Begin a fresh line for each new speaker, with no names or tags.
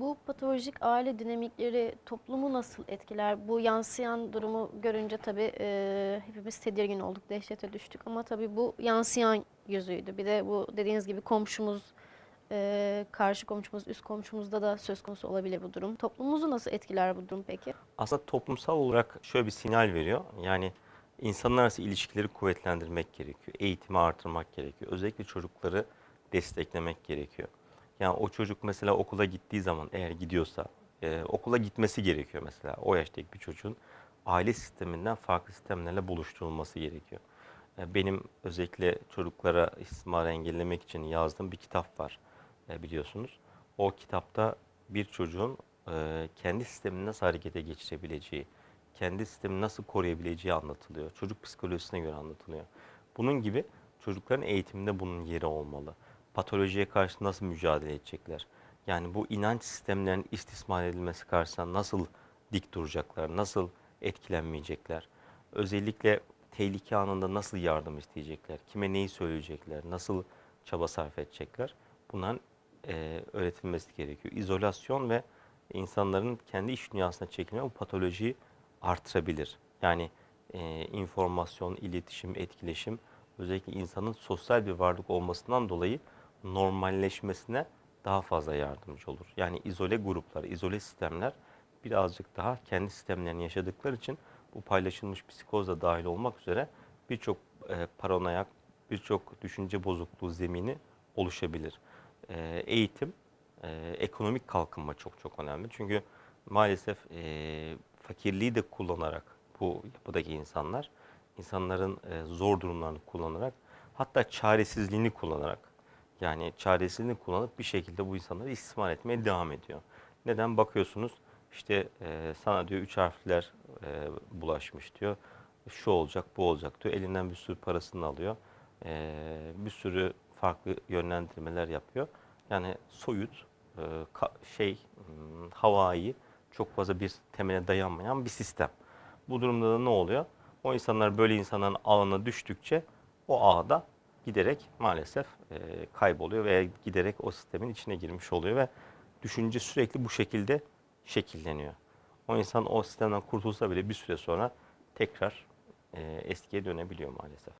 Bu patolojik aile dinamikleri toplumu nasıl etkiler? Bu yansıyan durumu görünce tabii e, hepimiz tedirgin olduk, dehşete düştük. Ama tabii bu yansıyan yüzüydü. Bir de bu dediğiniz gibi komşumuz, e, karşı komşumuz, üst komşumuzda da söz konusu olabilir bu durum. Toplumumuzu nasıl etkiler bu durum peki?
Aslında toplumsal olarak şöyle bir sinyal veriyor. Yani insanlar arası ilişkileri kuvvetlendirmek gerekiyor. Eğitimi artırmak gerekiyor. Özellikle çocukları desteklemek gerekiyor. Yani o çocuk mesela okula gittiği zaman eğer gidiyorsa e, okula gitmesi gerekiyor mesela. O yaştaki bir çocuğun aile sisteminden farklı sistemlerle buluşturulması gerekiyor. E, benim özellikle çocuklara istismarı engellemek için yazdığım bir kitap var e, biliyorsunuz. O kitapta bir çocuğun e, kendi sistemini nasıl harekete geçirebileceği, kendi sistemini nasıl koruyabileceği anlatılıyor. Çocuk psikolojisine göre anlatılıyor. Bunun gibi çocukların eğitiminde bunun yeri olmalı. Patolojiye karşı nasıl mücadele edecekler? Yani bu inanç sistemlerinin istismar edilmesi karşısında nasıl dik duracaklar, nasıl etkilenmeyecekler? Özellikle tehlike anında nasıl yardım isteyecekler, kime neyi söyleyecekler, nasıl çaba sarf edecekler? Bunların e, öğretilmesi gerekiyor. İzolasyon ve insanların kendi iç dünyasına çekilme bu patolojiyi artırabilir. Yani e, informasyon, iletişim, etkileşim özellikle insanın sosyal bir varlık olmasından dolayı normalleşmesine daha fazla yardımcı olur. Yani izole gruplar, izole sistemler birazcık daha kendi sistemlerini yaşadıkları için bu paylaşılmış psikoz da dahil olmak üzere birçok e, paranoyak, birçok düşünce bozukluğu zemini oluşabilir. E, eğitim, e, ekonomik kalkınma çok çok önemli. Çünkü maalesef e, fakirliği de kullanarak bu yapıdaki insanlar, insanların e, zor durumlarını kullanarak, hatta çaresizliğini kullanarak, yani çaresizliğini kullanıp bir şekilde bu insanları istismar etmeye devam ediyor. Neden? Bakıyorsunuz işte e, sana diyor üç harfler e, bulaşmış diyor. Şu olacak, bu olacak diyor. Elinden bir sürü parasını alıyor. E, bir sürü farklı yönlendirmeler yapıyor. Yani soyut, e, şey, hmm, havai, çok fazla bir temele dayanmayan bir sistem. Bu durumda da ne oluyor? O insanlar böyle insanların ağına düştükçe o ağda giderek maalesef e, kayboluyor veya giderek o sistemin içine girmiş oluyor ve düşünce sürekli bu şekilde şekilleniyor. O insan o sistemden kurtulsa bile bir süre sonra tekrar e, eskiye dönebiliyor maalesef.